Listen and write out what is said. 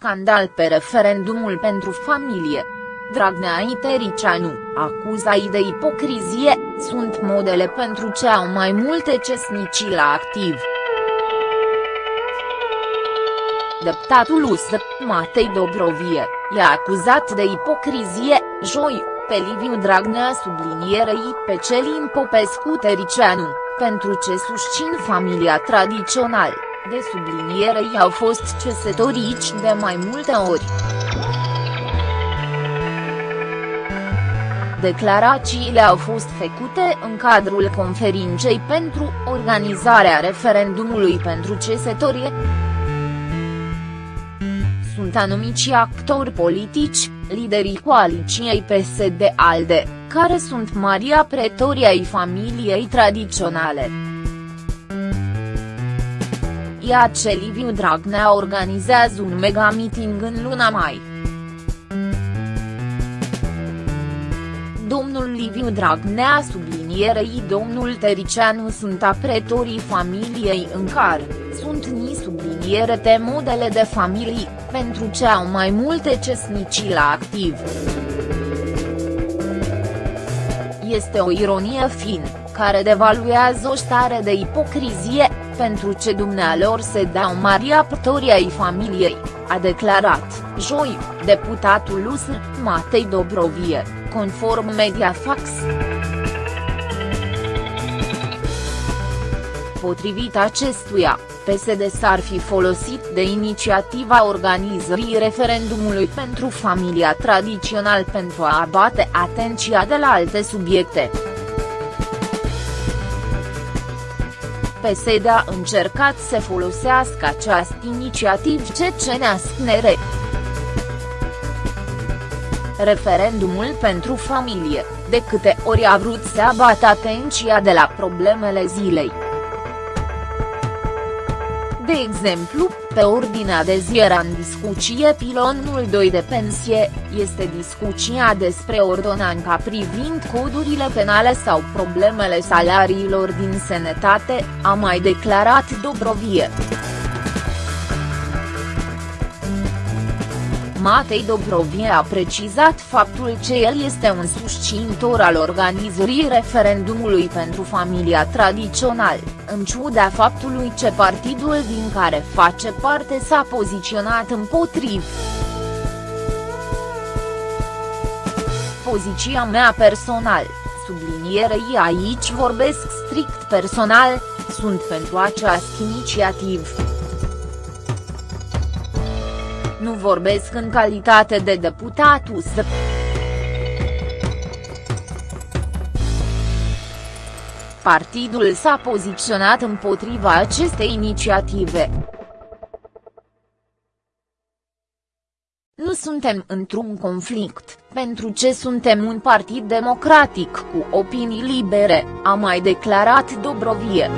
scandal pe referendumul pentru familie. Dragnea Itericianu, acuza de ipocrizie, sunt modele pentru ce au mai multe cesnicii la activ. Deputatul USR, Matei Dobrovie, i-a acuzat de ipocrizie, joi, pe Liviu Dragnea sublinierei pe Celin Popescu Tericianu, pentru ce susțin familia tradițională, de sublinierei au fost cesătorici de mai multe ori. Declarațiile au fost făcute în cadrul conferinței pentru organizarea referendumului pentru cesătorie. Sunt anumiți actori politici, liderii coaliției PSD-ALDE, care sunt Maria Pretoria ai familiei tradiționale. Ia ce Liviu Dragnea organizează un mega meeting în luna mai. Domnul Liviu Dragnea sublinierei domnul Tericianu sunt apretorii familiei în care, sunt ni subliniere te modele de familii, pentru ce au mai multe cesnicii la activ. Este o ironie fin, care devaluează o stare de ipocrizie, pentru ce dumnealor se dau mari aptorii ai familiei, a declarat, joi, deputatul USR, Matei Dobrovie, conform Mediafax. Potrivit acestuia, PSD s-ar fi folosit de inițiativa organizării referendumului pentru familia tradițional pentru a abate atenția de la alte subiecte. PSD a încercat să folosească această inițiativ CCNASCNR. Referendumul pentru familie, de câte ori a vrut să abată atenția de la problemele zilei. De exemplu, pe ordinea de zi era în discuție pilonul 2 de pensie, este discuția despre ordonanca privind codurile penale sau problemele salariilor din sănătate, a mai declarat Dobrovie. Matei Dobrovie a precizat faptul că el este un susținător al organizării referendumului pentru familia tradițional, în ciuda faptului ce partidul din care face parte s-a poziționat împotriv. Poziția mea personal, sublinierei aici vorbesc strict personal, sunt pentru această inițiativă. Nu vorbesc în calitate de deputat USR. Partidul s-a poziționat împotriva acestei inițiative. Nu suntem într-un conflict, pentru ce suntem un partid democratic cu opinii libere, a mai declarat Dobrovie.